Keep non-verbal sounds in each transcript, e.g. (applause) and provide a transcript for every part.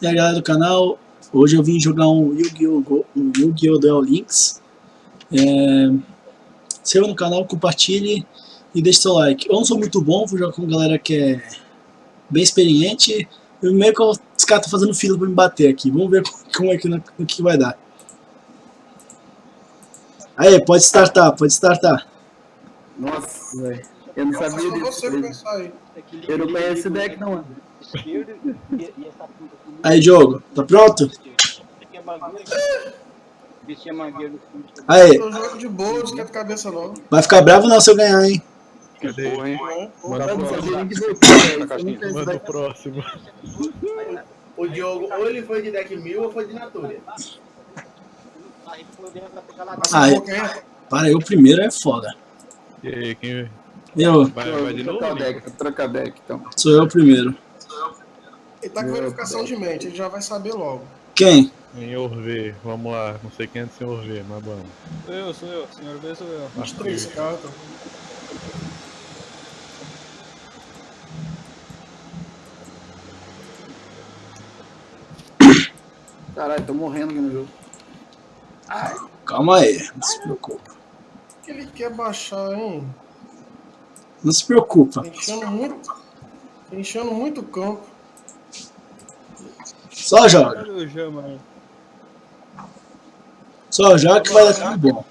E aí galera do canal, hoje eu vim jogar um Yu-Gi-Oh! Um Yu-Gi-Oh! Duel Links. É... Se no canal, compartilhe e deixe seu like. Eu não sou muito bom, vou jogar com galera que é bem experiente. Eu meio que os caras estão fazendo fila pra me bater aqui. Vamos ver (laughs) como é que, o que vai dar. Aí, pode startar, pode startar. Nossa, velho. Eu não sabia disso. Eu não conheço esse deck não, mano. Aí, Diogo, tá pronto? Aí. Eu jogo de boa, não esquenta cabeça não. Vai ficar bravo não se eu ganhar, hein? Cadê? Porra, hein? Manda Manda o próximo. O Diogo, ou ele foi de deck mil ou foi de Natura. Eu, para eu primeiro é foda. E aí, quem Eu, vai, vai de novo? Trocar deck, trocar deck, então. sou eu primeiro. Ele tá com verificação de mente, ele já vai saber logo. Quem? Senhor V, vamos lá. Não sei quem é do Senhor V, mas vamos. Sou eu, sou eu, senhor V sou eu. 23 cartas. Caralho, tô morrendo aqui no jogo. Calma aí, não se preocupa. O que ele quer baixar, hein? Não se preocupa. Tá enchendo muito. Tá enchendo muito o campo. Só joga. Cadê o Jama aí? Só joga que vai dar tudo bom.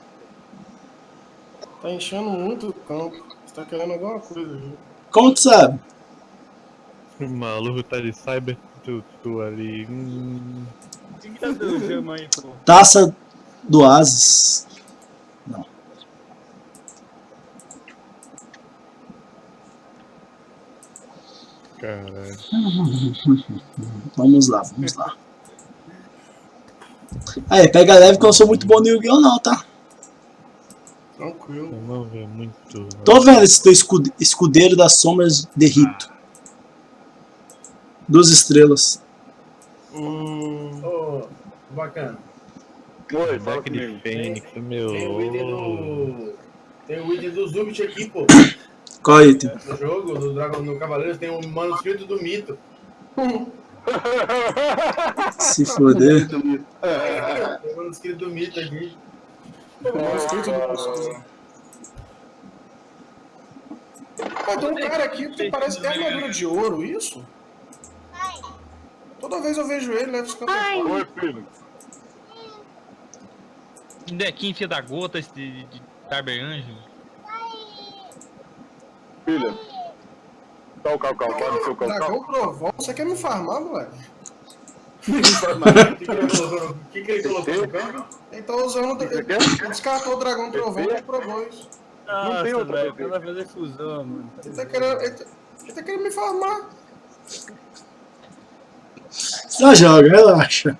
Tá enchendo muito o campo. Você tá querendo alguma coisa, viu? Como tu sabe? O maluco tá de cyber tutu ali. Hum, Cadê o Jama aí, pô? Taça do Ases. Caralho. Vamos lá, vamos lá. Aí, pega leve que eu não sou muito bom no Yu-Gi-Oh! não, tá? Tranquilo. Não vê muito. Tô vendo esse teu escude- escudeiro das sombras de Rito. Duas estrelas. Hum. Ô, bacana. Oi, deck de Fênix, meu. Tem o item do. Tem o item do Zubit aqui, pô. Qual item? No jogo, do Dragon no Cavaleiros, tem o manuscrito do mito. Se foder. Tem o manuscrito do mito aqui. Não, escrito do. Pô, tem um cara aqui que parece que é armadura de ouro, isso? Toda vez eu vejo ele, leva os campos. Oi, filho. Dequinho filha da gota esse de, de Cyber Anjo. Filha. Tá o calcal, para o seu Dragão Trovão, você quer me farmar, moleque? (laughs) O que, que ele colocou no, o que que ele colocou no campo? Ele tá usando. Ele, ele descartou o Dragão Trovão e comprou dois. Nossa, tem outra velho, vai fazer fusão, mano. Ele tá querendo. Ele tá, ele tá querendo me farmar. Só joga, relaxa.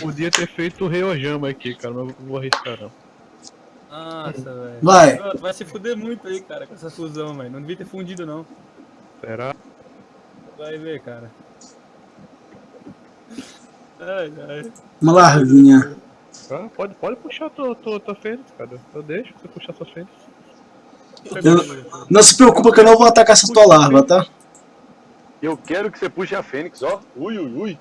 Podia ter feito o Reojama aqui, cara, mas eu não vou arriscar não. Nossa, velho. Vai. Vai se fuder muito aí, cara, com essa fusão, velho. Não devia ter fundido, não. Será? Vai ver, cara. Ai, ai. Uma larvinha. Ah, pode, pode puxar tua, tua, tua Fênix, cara. Eu deixo você puxar sua Fênix. Eu- não se preocupa que eu não vou atacar essa tua larva, tá? Eu quero que você puxe a Fênix, ó. Ui, ui,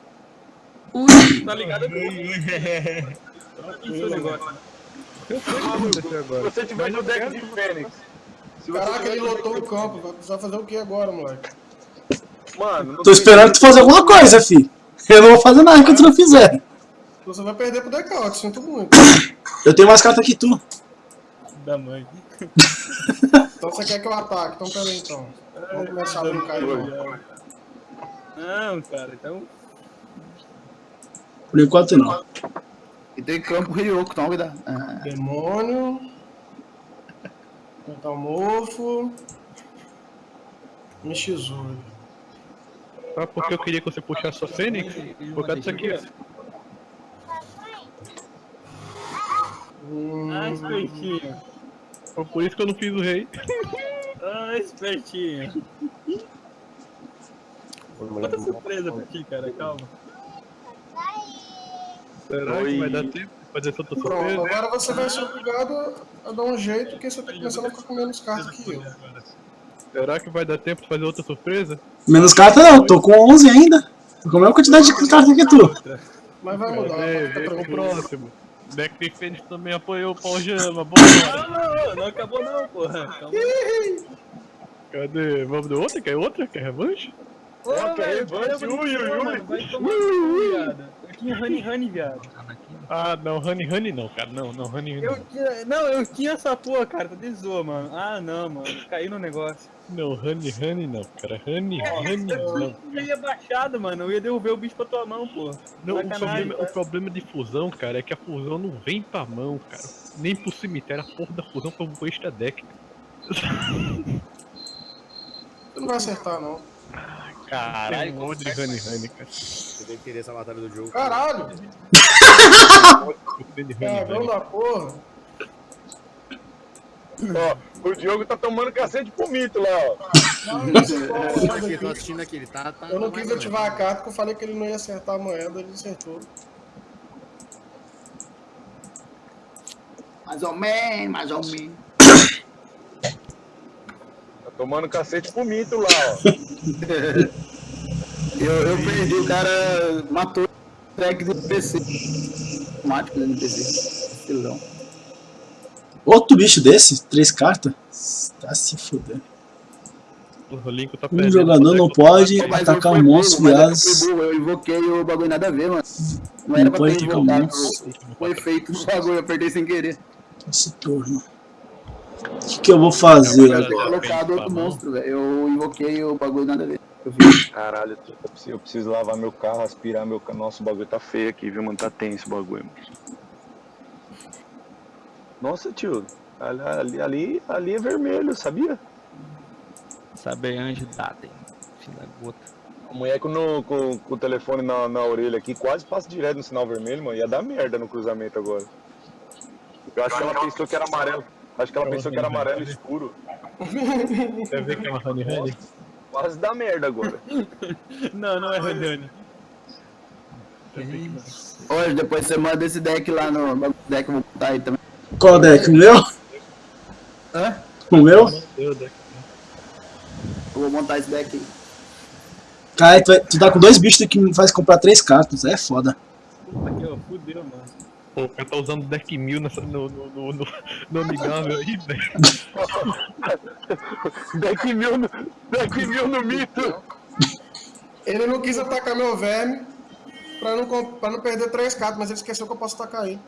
ui. Tá ligado? Isso é o negócio. Eu sei o que vai acontecer agora. Se você tiver no deck de Fênix. Caraca, ele lotou o campo. Vai precisar fazer o que agora, moleque? Mano, não Tô esperando tu fazer alguma coisa, fi. Eu não vou fazer nada que tu não fizer. Você vai perder pro decaute, sinto muito. Eu tenho mais carta que tu. Da mãe. Então você quer que eu ataque? Então peraí então. Vamos começar a brincar aí. então. Não, cara, então. Por enquanto não. E tem campo Ryoko, então dar. Ah, Demônio. Metamorfo. Mishizuri. Sabe por que eu queria que você puxasse sua Fênix? Por causa disso aqui, ó. Hum, Ah, espertinho. Foi por isso que eu não fiz o rei. Ah, espertinho. Outra surpresa pra ti, cara, calma. Será que vai dar tempo de fazer essa outra Pronto, surpresa? agora você vai ser obrigado a dar um jeito, porque você tá começando a ficar com menos cartas que eu. Será que vai dar tempo de fazer outra surpresa? Menos carta não, tô com 11 ainda. Com a mesma quantidade de carta que tu. Mas vai mudar, fica Vem pro próximo. De Fênix também apoiou o Paljama, bora! Não, não, não acabou não, porra. Calma. Cadê? Vamos do outro? Quer outra? Quer revanche? Ô, que velho, revanche, ui, ui, ui. Vai tomar tinha Honey Honey, viado. Ah, não, Honey Honey não, cara. Não, não, Honey Honey Eu tinha. Não, eu tinha essa porra, cara. Tá de zoa, mano. Ah, não, mano. Caí no negócio. não. Honey Honey não, cara. Honey Honey não. Eu já ia baixado, mano. Eu ia devolver o bicho pra tua mão, porra. Não, o problema, o problema de fusão, cara, é que a fusão não vem pra mão, cara. Nem pro cemitério, a porra da fusão foi um extra deck. Tu não vai acertar, não. Caralho, um monte de Honey Honey, cara. Você deve querer essa batalha do jogo. Caralho! Cagão Honey. da porra. Ó, o Diogo tá tomando cacete pro mito lá, ó. Não, é a Tô assistindo aqui, ele tá. tá Eu não quis ativar a carta porque eu falei que ele não ia acertar a moeda, ele acertou. Mais ou menos, mais ou menos. Tá tomando cacete pro mito lá, ó. (laughs) Eu, eu perdi, o cara matou o deck do NPC. Automático do NPC. Estilão. Outro bicho desse, três cartas. Tá se fudendo. Tá Um jogador não pode Mas atacar um monstro, mas eu viados. invoquei o bagulho nada a ver, mano. Não Não era pra pode ter atacar um invocado monstro. o, o bagulho, eu apertei sem querer. Esse turno. O que, que eu vou fazer Eu agora? outro pra mão. monstro, velho. Eu invoquei o bagulho nada a ver. Eu vi. Caralho, eu preciso, eu preciso lavar meu carro, aspirar meu carro. Nossa, o bagulho tá feio aqui, viu, mano? Tá tenso o bagulho, mano. Nossa, tio. Ali, ali, ali, é vermelho, sabia? Saber anjo Daden. Filho da gota. A mulher com, no, com, com o telefone na, na orelha aqui quase passa direto no sinal vermelho, mano. Ia dar merda no cruzamento agora. Eu acho que ela pensou que era amarelo. Acho que ela pensou que era amarelo escuro. Quer ver que é uma Honey Honey? Quase dá merda agora. (laughs) Não, não é Honey. Hoje, depois você manda esse deck lá no deck, eu vou botar aí também. Qual deck? O meu? Hã? O meu? Eu vou montar esse deck aí. Cara, tu, vai- tu tá com dois bichos que me faz comprar três cartas. É foda. Puta que ó, fudeu, mano. Pô, o cara tá usando deck mil nessa, no, no, no, no, no amigável aí, velho. (laughs) deck mil no, deck mil no mito. Ele não quis atacar meu verme pra não, pra não perder três cartas, mas ele esqueceu que eu posso atacar ele.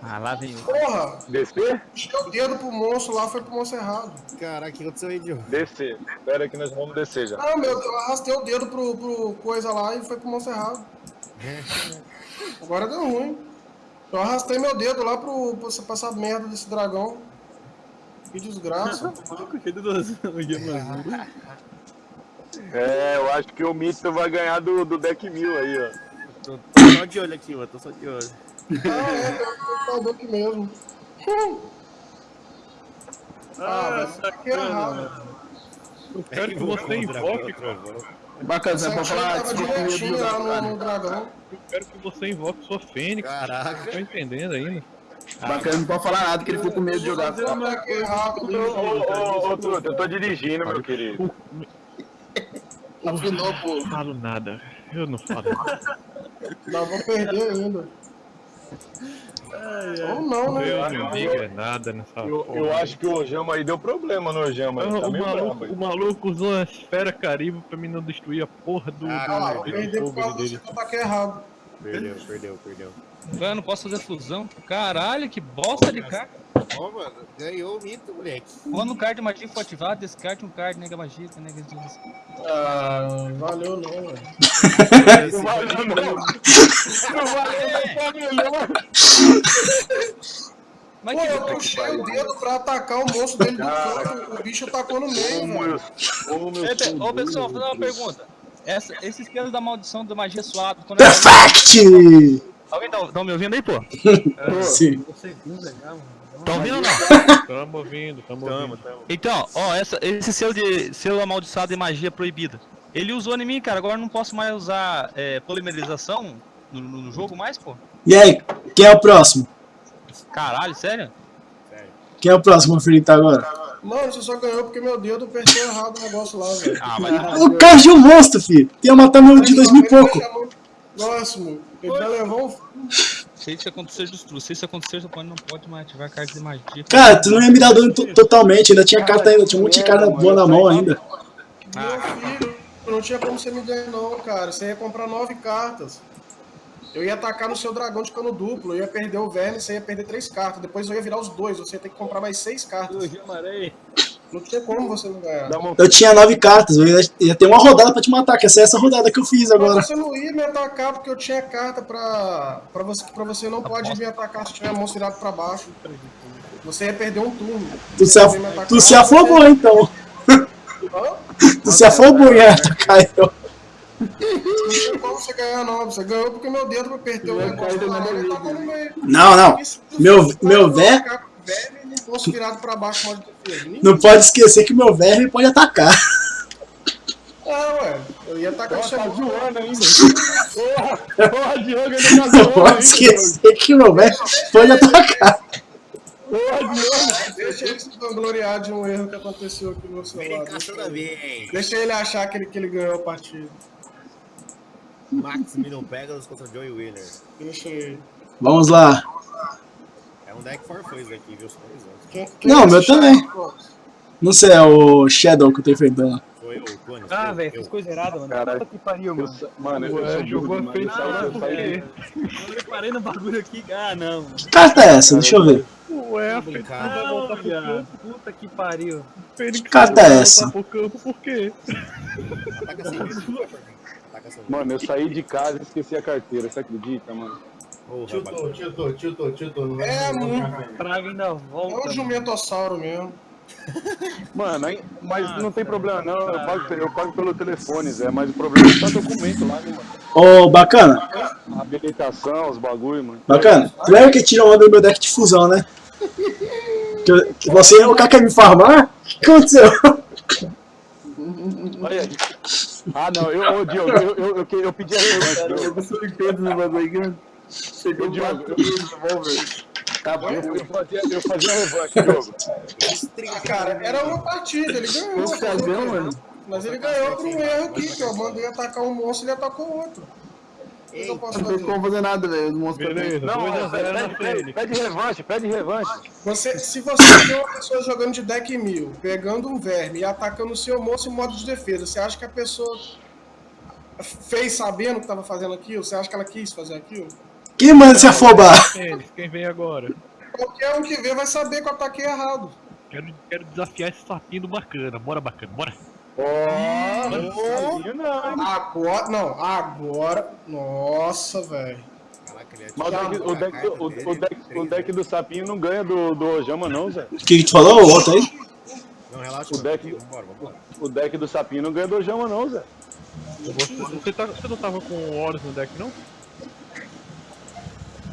Ah, lá vem o. Porra! Descer? Puxei o dedo pro monstro lá, foi pro monstro errado. Caraca, o que aconteceu aí, Diogo? Descer. Espera aí que nós vamos descer já. Não, meu, eu arrastei o dedo pro, pro coisa lá e foi pro monstro errado. Agora deu ruim. Eu arrastei meu dedo lá pro, pra essa merda desse dragão. Que desgraça. (laughs) Mano. (laughs) É, eu acho que o mito vai ganhar do, do deck mil aí, ó. Tô, tô só de olho aqui, mano. Tô só de olho. ah, é, um computador aqui mesmo. (laughs) Ah, velho, que errado. Eu quero que você invoque, cara. Bacana, você Essa pode tia falar tava de direitinho jogar lá cara. no, no dragão. Eu quero que você invoque sua Fênix. Caraca. Não tô entendendo ainda. Bacana, não pode falar nada, que ele ficou com medo de jogar. Ô, ô, ô, ô, Truta, eu tô dirigindo, meu querido. Afinou, pô. Não falo nada. Eu não falo nada. Nós vamos perder ainda. Ou não, né? Eu não é nada nessa Eu, porra. eu acho que o Ojama aí deu problema no Ojama. Não, Tá o, meio maluco, o maluco usou a esfera caribe pra mim não destruir a porra do, Ah, do, Ah, eu do errado. Perdeu, perdeu, perdeu. Eu não posso fazer fusão. Caralho, que bosta de carta. Ó, mano, ganhou o mito, moleque. Quando um card de magia for ativado, descarte um card nega magia, nega disso. Ah, valeu não, velho. Não valeu, não. Não valeu, tá melhor. Mas Pô, que eu puxei o dedo pra atacar o monstro dele do canto, o bicho tacou no meio, meu, ô, meu Ô, pessoal, vou fazer uma pergunta. Essa, esse esquema da maldição da magia quando é- Perfect! Alguém tá, tá me ouvindo aí, pô? (laughs) Sim. Tá ouvindo ou não? Tamo ouvindo, tamo ouvindo. Então, ó, essa, esse selo de selo amaldiçoado de magia proibida. Ele usou em mim, cara. Agora eu não posso mais usar é, polimerização no, no- no jogo mais, pô. E aí, quem é o próximo? Caralho, sério? Quem é o próximo a enfrentar agora? Mano, você só ganhou porque meu dedo apertou errado o negócio lá, velho. Ah, vai O card de um monstro, filho. Ia matar meu de dois mil e pouco. Próximo. Ele já levou um Se isso acontecer, destrua. Se isso acontecer, você pode, não pode mais ativar a carta de magia. Cara, tu não ia me dar dano to- totalmente. Ainda tinha carta ainda. Tinha um monte de carta boa na mão ainda. Meu filho, não tinha como você me ganhar não, cara. Você ia comprar nove cartas. Eu ia atacar no seu dragão de cano duplo, eu ia perder o verme, você ia perder três cartas. Depois eu ia virar os dois, você ia ter que comprar mais seis cartas. Não tinha como você não ganhar. Eu tinha nove cartas. Eu ia, ia ter uma rodada pra te matar, que essa é essa rodada que eu fiz agora. Mas você não ia me atacar porque eu tinha carta pra, pra você, pra você não pode me atacar se tiver a mão virada pra baixo. Você ia perder um turno. Tu se, Você af- atacar, tu se então. Hã? (laughs) Tu se afobou em atacar eu. Não tinha como você ganhar não, você ganhou porque meu dedo apertou o negócio lá, ele tacou no meio. Não, não. Meu- meu eu vou vé- atacar e não posso virado pra baixo modo de defesa. Não pode esquecer que meu verme pode atacar. Ah, ué. Eu ia atacar o seu Tá ainda. (laughs) Porra, porra, Diogo, ele tá Não zoando pode ainda. esquecer que meu verme pode atacar. Porra, Diogo. Deixa ele se vangloriar de um erro que aconteceu aqui no seu lado. Deixa ele, vez. deixa ele achar que ele, que ele ganhou a partida. Maximilian Pegasus contra Joey Wheeler. Deixa ele. Vamos lá. Um deck aqui, viu? Só avisando. Não, é meu também. Não sei, é o Shadow que eu tô enfrentando. Eu, o Clones. Ah, velho, fiz coisa errada, mano. Caralho. Puta que pariu, mano. Mano, eu jogou Eu Ah, reparei no bagulho aqui. Ah, não. mano. Que carta é essa? Deixa eu ver. Ué, vai voltar pro viado. campo. Puta que pariu. Fênix carta é essa? pro campo por quê? (laughs) Mano, eu saí de casa e esqueci a carteira, você acredita, mano? Porra, Tiltou, tiltou, tiltou, tiltou. É, muito. pra frente. Praga ainda É volta. um mano. jumentossauro mesmo. Mano, aí- mas Ah, não tem tá. problema não, eu pago, eu pago pelo telefone, Zé, mas o problema é que tá documento lá, né, mano? Ô, bacana. A habilitação, os bagulho, mano. Bacana. Tu lembra que tira onda do meu deck de fusão, né? Que, eu- que você, o cara quer me farmar? O que aconteceu? Olha aí. Ah, não, eu, ô, Diogo, eu, eu, eu, eu pedi a revanche, Diogo. surpreso no bagulho. Chegou Ô, Diogo, eu, Tá bom. eu, eu fazia, eu fazia revanche, Diogo. Ah, cara, era uma partida, ele ganhou. Vamos fazer, mano. Mas ele ganhou por um erro aqui, que eu mandei atacar um monstro e ele atacou outro. Eu posso Não tem fazer? como fazer nada, velho. Não, 2x0 pede, pede, pede, revanche, pede revanche. Você, se você vê uma pessoa jogando de deck mil, pegando um verme e atacando o seu monstro em modo de defesa, você acha que a pessoa fez sabendo que estava fazendo aquilo? Você acha que ela quis fazer aquilo? Quem manda se afobar? Fênix, quem vem agora? Qualquer um que vê vai saber que eu ataquei errado. Quero, quero desafiar esse sapinho do bacana. Bora, bacana, bora. Ó, não. Agora, não, agora, nossa, velho. Caraca, ele é Mas o deck, o, deck, do- o, o deck, o deck do sapinho não ganha do, do Ojama, não, Zé. O que, que tu falou? O outro aí? Não, relaxa, O deck- Vambora, vambora. O deck do sapinho não ganha do Ojama, não, Zé. Você, você, tá- você não tava com o Horus no deck, não?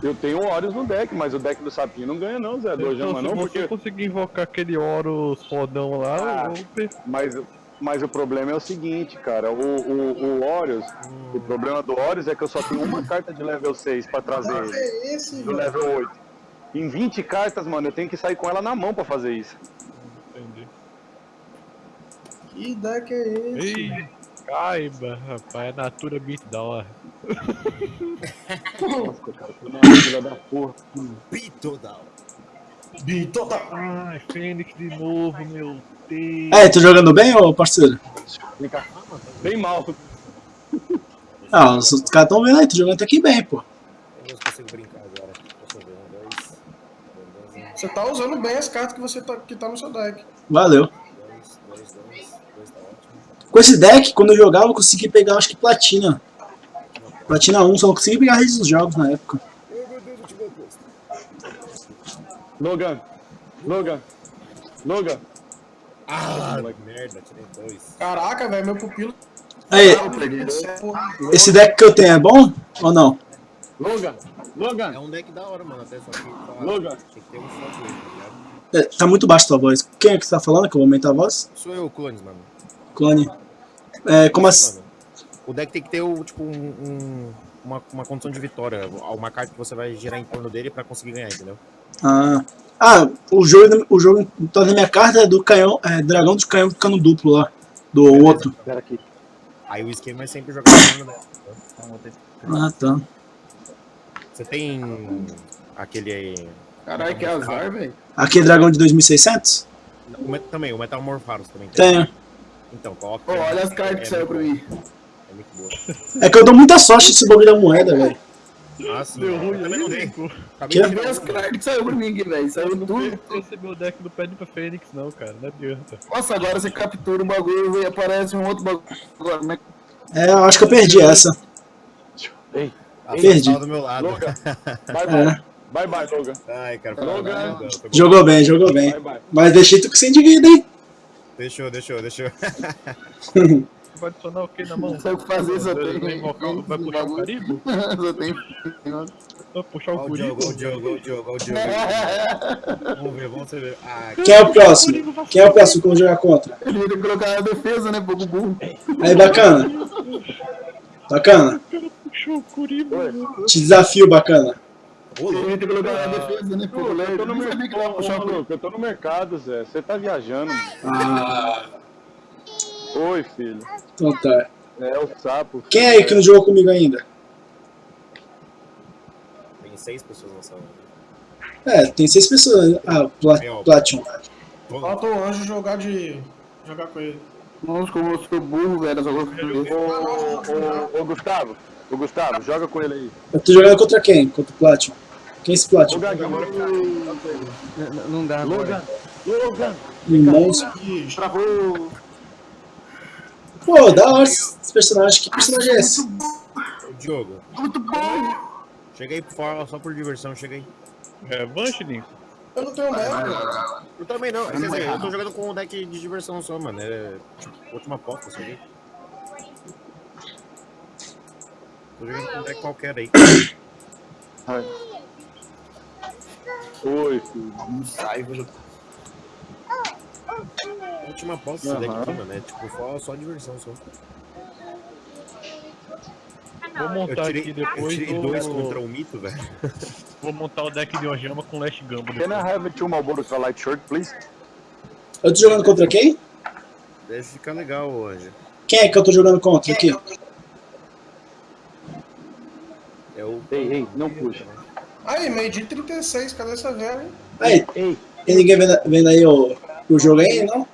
Eu tenho o Horus no deck, mas o deck do sapinho não ganha, não, Zé. Do Então, não, você porque. conseguir invocar aquele Horus fodão lá, Ah. eu Mas, mas o problema é o seguinte, cara. O, o, o Horus, o problema do Horus é que eu só tenho uma carta de level 6 pra trazer Que ele. é esse, Do level 8. Em 20 cartas, mano, eu tenho que sair com ela na mão pra fazer isso. Entendi. Que deck é esse? Ei, Caiba, rapaz, é Natura Beatdown. Nossa, Ai, Fênix de novo, meu Deus. É, tô jogando bem, ô parceiro? Bem mal. Ah, os caras tão vendo aí, tô jogando até aqui bem, pô. Eu não consigo brincar agora. Você tá usando bem as cartas que você tá, que tá no seu deck. Valeu. 2, 2, 10. Com esse deck, quando eu jogava, eu consegui pegar, acho que platina. Platina 1, só consegui pegar a rede dos jogos na época. Logan. Logan. Logan. Ah, merda, tirei dois. Caraca, velho, meu pupilo. Aí, esse deck que eu tenho é bom ou não? Logan. É Logan. um deck da hora, mano. Até só que. tá- Logan. Que ter um tá ligado? É, tá muito baixo tua voz. Quem é que tá falando que eu vou aumentar a voz? Sou eu, Clones, mano. Clone. É, como assim? O deck tem que ter o, tipo, um, um- uma, uma condição de vitória. Uma carta que você vai girar em torno dele pra conseguir ganhar, entendeu? Ah, ah o, jogo, o jogo tá na minha carta é do canhão, é, dragão de canhão de cano duplo lá, do outro. Espera aqui. Aí o esquema é sempre jogar com o dessa. Ah, tá. Você tem aquele aí. Caralho, que azar, velho. Aquele dragão de 2600? O também, o Metamorpharos também Tenho. Então, coloca. Pô, olha as cartas que É saiu pra mim. É muito boa. É que eu dou muita sorte nesse bagulho da moeda, velho. Ah, sim. Deu eu ruim também não dei. Acabei de Olha as cartas que saiu pra mim aqui, velho. Saiu Eu não tudo. recebi o deck do Pedro pra Fênix, não, cara. Não adianta. Nossa, agora você captura um bagulho e aparece um outro bagulho. Agora, como é que- É, eu acho que eu perdi essa. Ah, Perdi. você tava do meu lado. Logan. (laughs) Bye bye. É. Bye bye, Logan. Ai, cara, foi mal. Jogou bem, jogou bem. Bye bye. Mas deixei tu com sem de vida, hein? Deixou, deixou, deixou. Vai adicionar o que na mão? Não sei o que fazer, só Vai- tem- Vai puxar o caribo? (laughs) Só tem. Vai puxar o curibo? Olha o Diogo, olha o Diogo, olha o Diogo. (laughs) Vamos ver, vamos ver. Ah, Quem é o próximo? Quem é o próximo que eu vou jogar contra? Ele ia colocar na defesa, né? Pouco burro. Aí, bacana. Bacana. Puxou o curibo. Te desafio, bacana. Que na defesa, né? Pouco Eu tô no mercado, maluco. Eu tô no mercado, Zé. Você tá viajando. Ah, Oi, filho. então tá. É o sapo. Quem é aí que não jogou comigo ainda? Tem seis pessoas na sala. É, tem seis pessoas. Ah, Pla Platinum. Falta o anjo jogar de. jogar com ele. Nossa, como eu sou burro, velho. Defesa. Ô, ô, ô, Gustavo. Ô, Gustavo, joga com ele aí. Eu tô jogando contra quem? Contra o Platinum. Quem é esse Ô, Platinum? Gaguinho. Não dá Logan. Logan. Irmãos. Ih, Travou. Pô, da hora esse personagem. Que personagem é esse? Diogo. Muito bom. Cheguei por fora só por diversão, cheguei. É, Vanche, Nico. Eu não tenho meta. Eu também não, quer dizer, eu tô jogando com um deck de diversão só, mano. É tipo, última aposta, cheguei. Tô jogando com um deck qualquer aí. (coughs) Oi, filho. Última aposta esse deck aqui, mano. É tipo só, só diversão só. Vou Eu montar tirei, aqui eu depois do... dois contra o mito, velho. (laughs) Vou montar o deck de Ojama com Last Gamba Can I have two Marlboro light shirt, please? Eu tô jogando contra quem? Deve ficar legal hoje. Quem é que eu tô jogando contra aqui? É o. Ei, ei, não puxa. Aí, meio de 36, cadê essa velha? hein? Aí, Ei, tem ninguém vendo, vendo aí o, o jogo aí, não?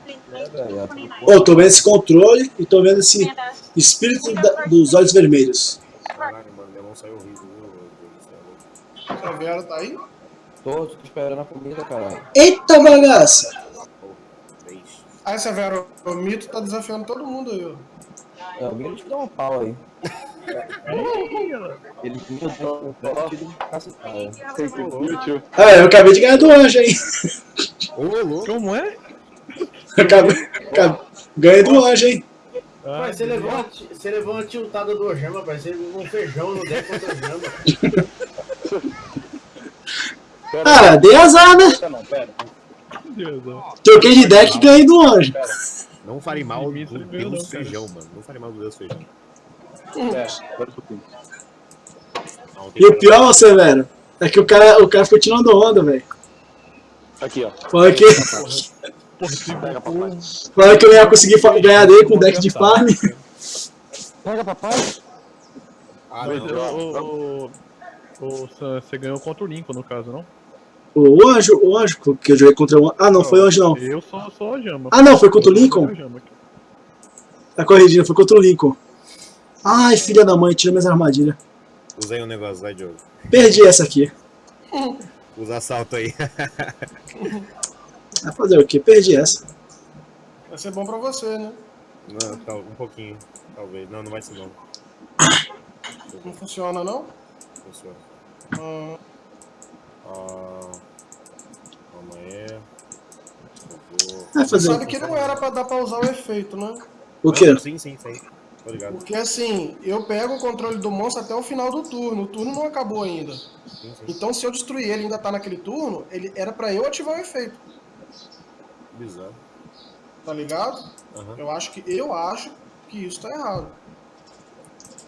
Ô, tô vendo esse controle e tô vendo esse espírito da- dos olhos vermelhos. Caralho, mano, minha mão saiu horrível, viu? Deus do céu. Essa velha tá aí? Tô, tô esperando a comida, caralho. Eita bagaça! Aí, essa velha, o mito tá desafiando todo mundo aí, ó. É, o Miro te dá uma pau aí. Ele you, tio. Ah, eu acabei de ganhar do anjo, hein? Ô, louco. Como é? Acabei, acabei- ganhei do anjo, hein? Ah, Pai, você levou, uma, você levou uma tiltada do Ojama, pai. Você levou um feijão no deck contra o Ojama. Ah, (laughs) dei azar, né? Não, pera. Troquei de deck e ganhei do anjo. Não fale mal do Deus cara. feijão, mano. Não fale mal do Deus feijão. E o pior, Severo, é que o cara, o cara ficou tirando onda, velho. Aqui, ó. Falando que, falando que eu ia conseguir ganhar dele com deck de farm. Pega, papai! Ah, Mas, você ganhou contra o Lincoln, no caso, não? O anjo, o anjo, que eu joguei contra o anjo. Ah, não, foi o anjo não. Eu sou, sou Ojama. Ah, não, foi contra o Lincoln? aqui. Tá corrigindo, foi contra o Lincoln. Ai, filha da mãe, tira minhas armadilhas. Usei um negócio, vai, Diogo. Perdi essa aqui. (laughs) Usa assalto aí. Vai fazer o quê? Perdi essa. Vai ser bom pra você, né? Não, tal- um pouquinho, talvez. Não, não vai ser não. Não funciona, não? Funciona. Ah, Ah, calma aí. Vou- Vai fazer o sabe que não era pra dar pra usar o efeito, né? o quê? Sim, sim, sim. Tô ligado. Porque assim, eu pego o controle do monstro até o final do turno. O turno não acabou ainda. Sim, sim. Então se eu destruir ele e ainda tá naquele turno, ele era pra eu ativar o efeito, Bizarro. tá ligado? Aham. Eu acho que eu acho que isso tá errado.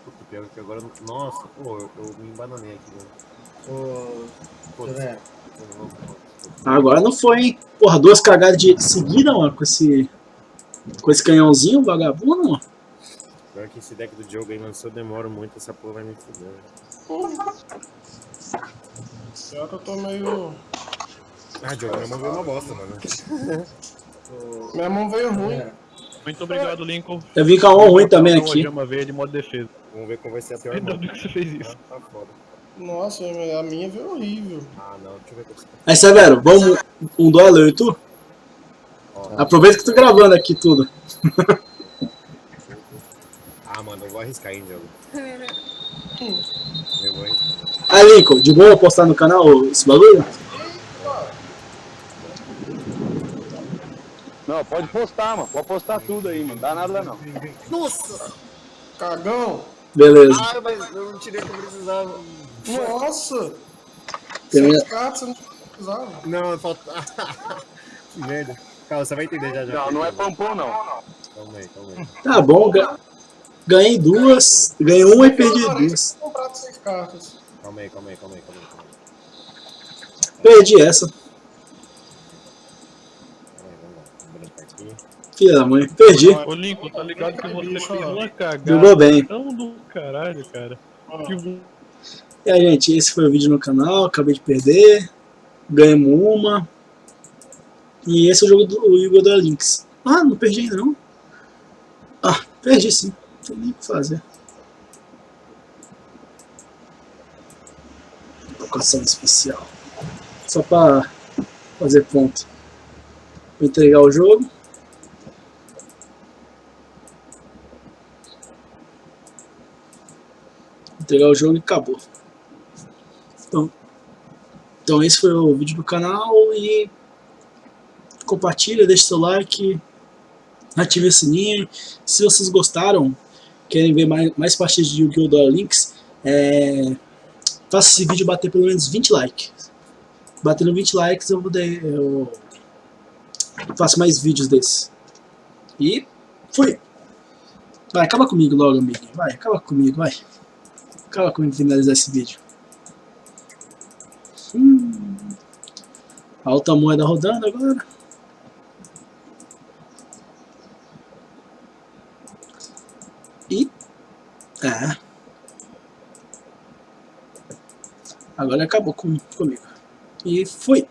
Puta, pior que agora. Nossa, pô, eu, eu me embananei aqui, né? Ô, José, Agora não foi, hein? Porra, duas cagadas de seguida, mano, com esse. Com esse canhãozinho vagabundo, mano. Pior que esse deck do Diogo aí, mano, se eu demoro muito, essa porra vai me fuder. velho. Pior que eu tô meio. Ah, Diogo, minha mão veio uma bosta, mano. (laughs) Minha mão veio ruim. Muito obrigado, Lincoln. Eu vim com a mão ruim também Uma aqui. gema verde modo defesa. Vamos ver como vai ser a pior Ainda bem que você fez isso. Tá foda. Nossa, a minha veio horrível. Ah, não, deixa eu ver Aí, Severo, vamos um duelo eu e tu? Aproveita que tô gravando aqui tudo. (laughs) Ah, mano, eu vou arriscar, hein, Diogo. (laughs) Eu vou arriscar. Aí, Lincoln, de boa postar no canal esse bagulho? Não, pode postar, mano. Pode postar tudo aí, mano. Dá nada não. Nossa! Cagão! Beleza. Ah, mas eu não tirei o que eu precisava. Nossa! Seis cartas você não precisava. Não, falta. (laughs) que merda. Calma, você vai entender já já. Não, não é pampom, não. Calma aí, calma aí. Tá bom, ga- ganhei duas, ganhei uma e perdi duas. comprado seis cartas. Calma aí, calma aí, calma aí, calma aí. Calma aí, Perdi essa, calma aí vamos lá. Vou brincar aqui. filha da mãe. Perdi. Ô, Lincoln, tá ligado que você fez uma cagada Jogou bem. tão do caralho, cara. Que E aí, gente, esse foi o vídeo no canal. Acabei de perder. Ganhamos uma. E esse é o jogo do Igor da Lynx. Ah, não perdi ainda não. Ah, perdi sim. Tem nem o que fazer. Locação especial. Só pra fazer ponto. Vou entregar o jogo. Entregar o jogo e acabou. Então, então esse foi o vídeo do canal e compartilha, deixa seu like, ative o sininho. Se vocês gostaram, querem ver mais, mais partidas de Yu-Gi-Oh! Duel Links, é, faça esse vídeo bater pelo menos 20 likes. Batendo 20 likes eu, vou de, eu faço mais vídeos desses. E fui! Vai, acaba comigo logo, amigo. Vai, acaba comigo, vai. Acaba comigo finalizar esse vídeo. Hum. Alta moeda rodando agora. É. Agora acabou com, comigo. E fui.